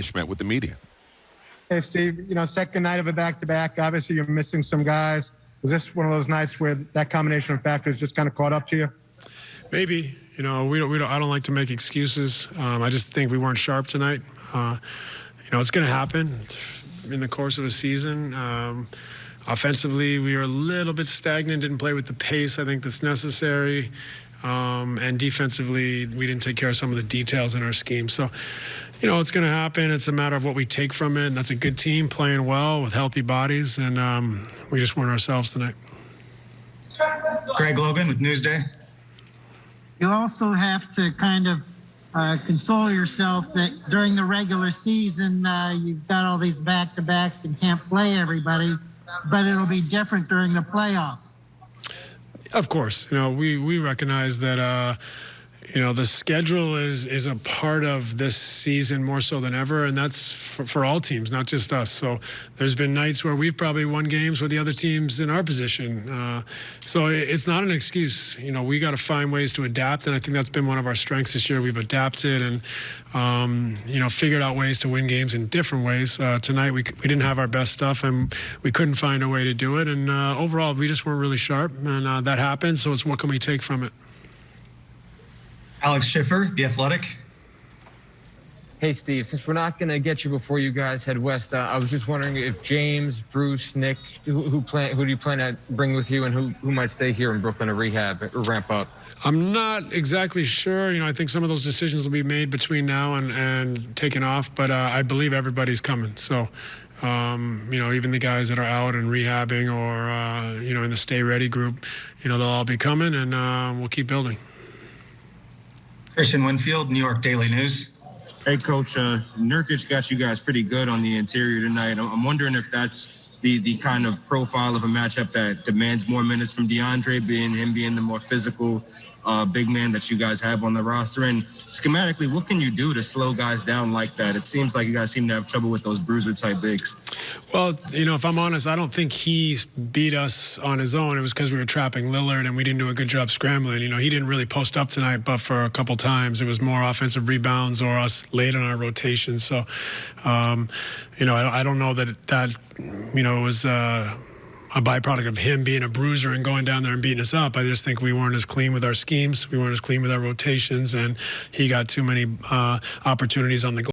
Schmidt with the media. Hey, Steve, you know, second night of a back to back. Obviously, you're missing some guys. Was this one of those nights where that combination of factors just kind of caught up to you? Maybe. You know, we don't, we don't, I don't like to make excuses. Um, I just think we weren't sharp tonight. Uh, you know, it's going to happen in the course of a season. Um, offensively, we were a little bit stagnant, didn't play with the pace I think that's necessary. Um, and defensively, we didn't take care of some of the details in our scheme. So, you know, it's going to happen. It's a matter of what we take from it. And that's a good team playing well with healthy bodies. And um, we just weren't ourselves tonight. Greg Logan with Newsday. You also have to kind of uh, console yourself that during the regular season, uh, you've got all these back to backs and can't play everybody, but it'll be different during the playoffs. Of course, you know we we recognize that uh, you know the schedule is is a part of this season more so than ever, and that's for, for, all teams, not just us. So there's been nights where we've probably won games with the other teams in our position. Uh, so it's not an excuse. You know we got to find ways to adapt, and I think that's been one of our strengths this year. We've adapted and um, you know figured out ways to win games in different ways. Uh, tonight we we didn't have our best stuff, and we couldn't find a way to do it. And uh, overall, we just weren't really sharp, and uh, that happened. So it's what can we take from it. Alex Schiffer, The Athletic. Hey, Steve, since we're not going to get you before you guys head west, uh, I was just wondering if James, Bruce, Nick, who, who, plan, who do you plan to bring with you and who, who might stay here in Brooklyn to rehab or ramp up? I'm not exactly sure. You know, I think some of those decisions will be made between now and, and taken off, but uh, I believe everybody's coming. So, um, you know, even the guys that are out and rehabbing or, uh, you know, in the stay ready group, you know, they'll all be coming and uh, we'll keep building. Christian Winfield, New York Daily News. Hey, Coach. Uh, Nurkic got you guys pretty good on the interior tonight. I'm wondering if that's the the kind of profile of a matchup that demands more minutes from DeAndre, being him being the more physical uh, big man that you guys have on the roster. And schematically, what can you do to slow guys down like that? It seems like you guys seem to have trouble with those bruiser type bigs. Well, you know, if I'm honest, I don't think he beat us on his own. It was because we were trapping Lillard and we didn't do a good job scrambling. You know, he didn't really post up tonight, but for a couple times, it was more offensive rebounds or us late on our rotation. So, um, you know, I, I, don't know that that, you know, was. Uh, a byproduct of him being a bruiser and going down there and beating us up. I just think we weren't as clean with our schemes. We weren't as clean with our rotations, and he got too many uh, opportunities on the